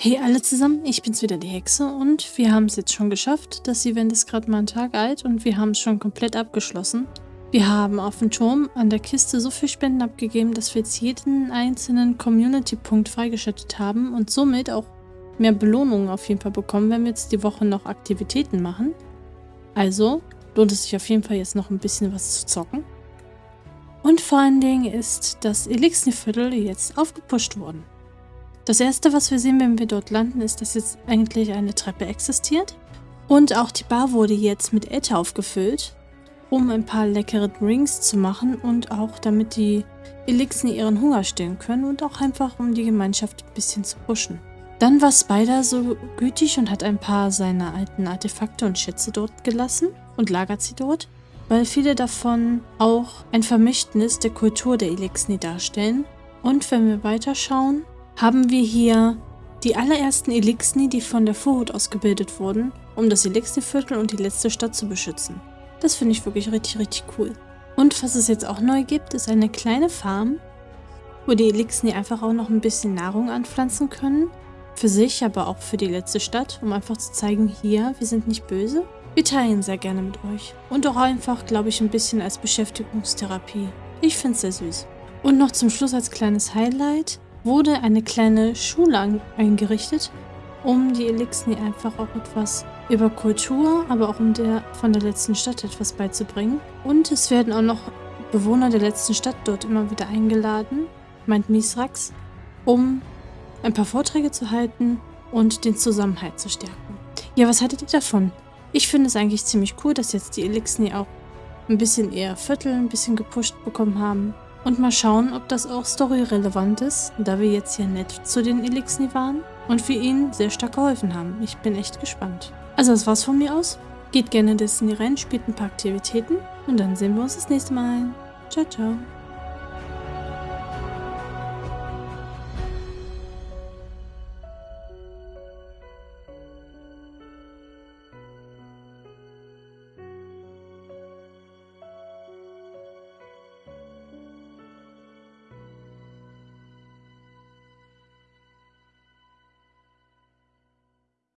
Hey alle zusammen, ich bin's wieder, die Hexe und wir haben es jetzt schon geschafft. Das Event ist gerade mal einen Tag alt und wir haben es schon komplett abgeschlossen. Wir haben auf dem Turm an der Kiste so viel Spenden abgegeben, dass wir jetzt jeden einzelnen Community-Punkt freigeschaltet haben und somit auch mehr Belohnungen auf jeden Fall bekommen, wenn wir jetzt die Woche noch Aktivitäten machen. Also lohnt es sich auf jeden Fall jetzt noch ein bisschen was zu zocken. Und vor allen Dingen ist das Elixir-Viertel jetzt aufgepusht worden. Das erste, was wir sehen, wenn wir dort landen, ist, dass jetzt eigentlich eine Treppe existiert. Und auch die Bar wurde jetzt mit Äther aufgefüllt, um ein paar leckere Drinks zu machen und auch damit die Elixir ihren Hunger stillen können und auch einfach um die Gemeinschaft ein bisschen zu pushen. Dann war Spider so gütig und hat ein paar seiner alten Artefakte und Schätze dort gelassen und lagert sie dort, weil viele davon auch ein Vermächtnis der Kultur der Elixni darstellen. Und wenn wir weiterschauen, haben wir hier die allerersten Elixni, die von der Vorhut ausgebildet wurden, um das Elixni-Viertel und die letzte Stadt zu beschützen. Das finde ich wirklich richtig, richtig cool. Und was es jetzt auch neu gibt, ist eine kleine Farm, wo die Elixni einfach auch noch ein bisschen Nahrung anpflanzen können. Für sich, aber auch für die letzte Stadt, um einfach zu zeigen, hier, wir sind nicht böse. Wir teilen sehr gerne mit euch. Und auch einfach, glaube ich, ein bisschen als Beschäftigungstherapie. Ich finde es sehr süß. Und noch zum Schluss als kleines Highlight wurde eine kleine Schule eingerichtet, um die Elixni einfach auch etwas über Kultur, aber auch um der von der letzten Stadt etwas beizubringen. Und es werden auch noch Bewohner der letzten Stadt dort immer wieder eingeladen, meint Misrax, um ein paar Vorträge zu halten und den Zusammenhalt zu stärken. Ja, was haltet ihr davon? Ich finde es eigentlich ziemlich cool, dass jetzt die Elixni auch ein bisschen eher Viertel, ein bisschen gepusht bekommen haben. Und mal schauen, ob das auch storyrelevant ist, da wir jetzt hier nett zu den Elixni waren und wir ihnen sehr stark geholfen haben. Ich bin echt gespannt. Also das war's von mir aus. Geht gerne in Destiny rein, spielt ein paar Aktivitäten und dann sehen wir uns das nächste Mal. Ciao, ciao.